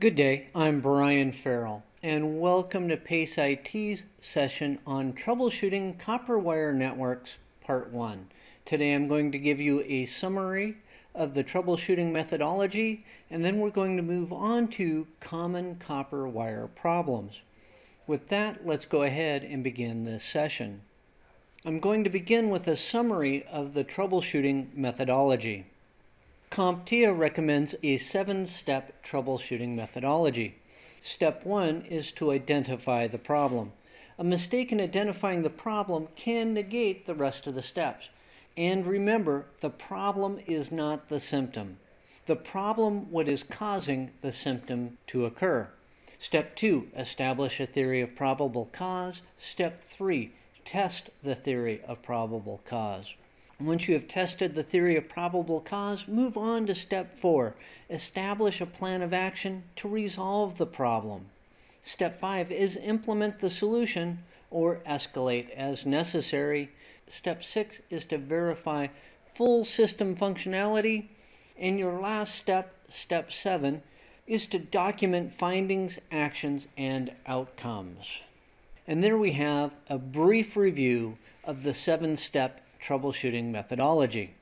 Good day, I'm Brian Farrell, and welcome to PACE IT's session on troubleshooting copper wire networks, part one. Today I'm going to give you a summary of the troubleshooting methodology, and then we're going to move on to common copper wire problems. With that, let's go ahead and begin this session. I'm going to begin with a summary of the troubleshooting methodology. CompTIA recommends a seven-step troubleshooting methodology. Step one is to identify the problem. A mistake in identifying the problem can negate the rest of the steps. And remember, the problem is not the symptom. The problem what is causing the symptom to occur. Step two, establish a theory of probable cause. Step three, test the theory of probable cause. Once you have tested the theory of probable cause, move on to step four. Establish a plan of action to resolve the problem. Step five is implement the solution or escalate as necessary. Step six is to verify full system functionality. And your last step, step seven, is to document findings, actions, and outcomes. And there we have a brief review of the seven-step troubleshooting methodology.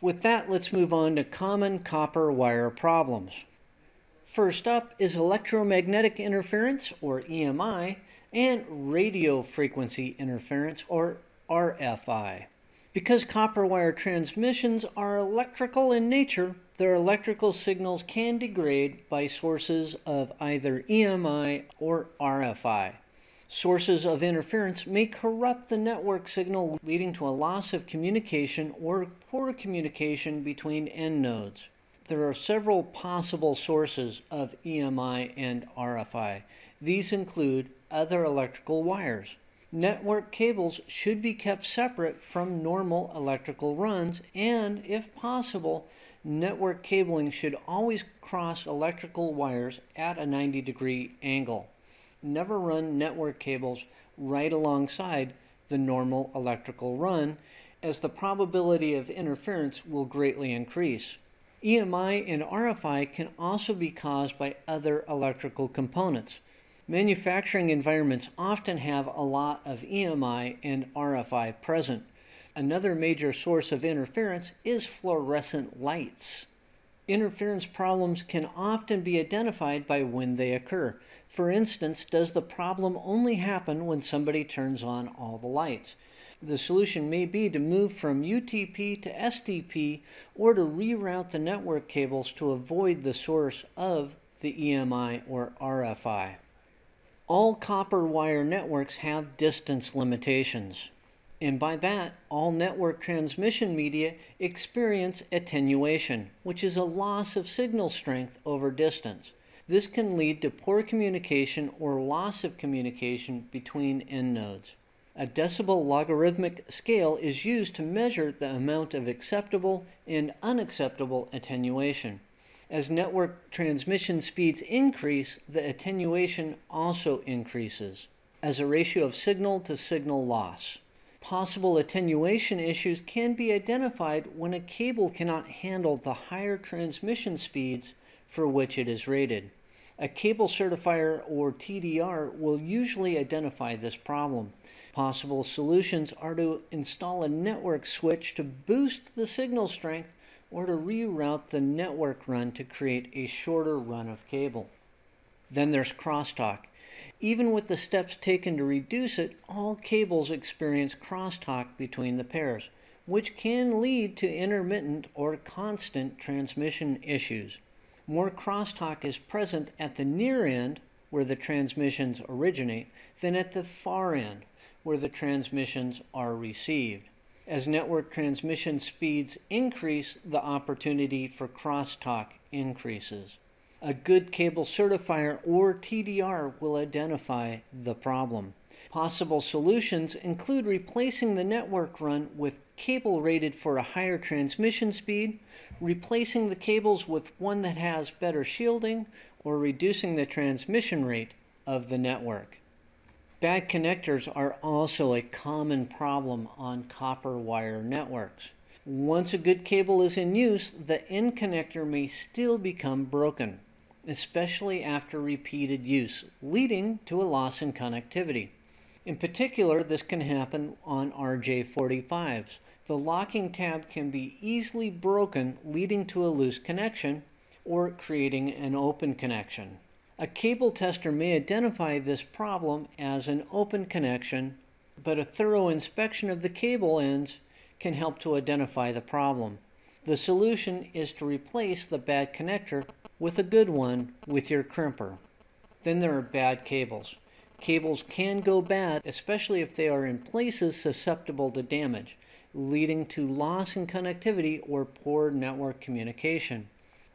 With that, let's move on to common copper wire problems. First up is electromagnetic interference, or EMI, and radio frequency interference, or RFI. Because copper wire transmissions are electrical in nature, their electrical signals can degrade by sources of either EMI or RFI. Sources of interference may corrupt the network signal, leading to a loss of communication or poor communication between end nodes. There are several possible sources of EMI and RFI. These include other electrical wires. Network cables should be kept separate from normal electrical runs, and if possible, network cabling should always cross electrical wires at a 90 degree angle never run network cables right alongside the normal electrical run as the probability of interference will greatly increase. EMI and RFI can also be caused by other electrical components. Manufacturing environments often have a lot of EMI and RFI present. Another major source of interference is fluorescent lights. Interference problems can often be identified by when they occur. For instance, does the problem only happen when somebody turns on all the lights? The solution may be to move from UTP to STP or to reroute the network cables to avoid the source of the EMI or RFI. All copper wire networks have distance limitations. And by that, all network transmission media experience attenuation, which is a loss of signal strength over distance. This can lead to poor communication or loss of communication between end nodes. A decibel logarithmic scale is used to measure the amount of acceptable and unacceptable attenuation. As network transmission speeds increase, the attenuation also increases as a ratio of signal to signal loss. Possible attenuation issues can be identified when a cable cannot handle the higher transmission speeds for which it is rated. A cable certifier or TDR will usually identify this problem. Possible solutions are to install a network switch to boost the signal strength or to reroute the network run to create a shorter run of cable. Then there's crosstalk. Even with the steps taken to reduce it, all cables experience crosstalk between the pairs, which can lead to intermittent or constant transmission issues. More crosstalk is present at the near end, where the transmissions originate, than at the far end, where the transmissions are received. As network transmission speeds increase, the opportunity for crosstalk increases. A good cable certifier or TDR will identify the problem. Possible solutions include replacing the network run with cable rated for a higher transmission speed, replacing the cables with one that has better shielding, or reducing the transmission rate of the network. Bad connectors are also a common problem on copper wire networks. Once a good cable is in use, the end connector may still become broken. Especially after repeated use, leading to a loss in connectivity. In particular, this can happen on RJ45s. The locking tab can be easily broken, leading to a loose connection or creating an open connection. A cable tester may identify this problem as an open connection, but a thorough inspection of the cable ends can help to identify the problem. The solution is to replace the bad connector with a good one with your crimper. Then there are bad cables. Cables can go bad, especially if they are in places susceptible to damage, leading to loss in connectivity or poor network communication.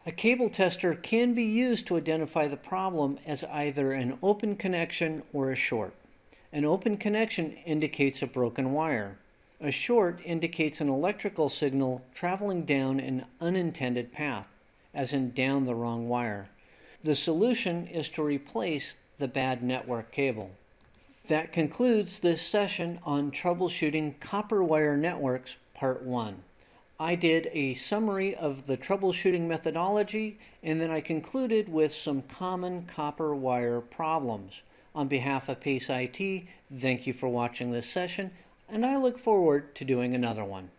A cable tester can be used to identify the problem as either an open connection or a short. An open connection indicates a broken wire. A short indicates an electrical signal traveling down an unintended path, as in down the wrong wire. The solution is to replace the bad network cable. That concludes this session on troubleshooting copper wire networks, part one. I did a summary of the troubleshooting methodology and then I concluded with some common copper wire problems. On behalf of PACE IT, thank you for watching this session and I look forward to doing another one.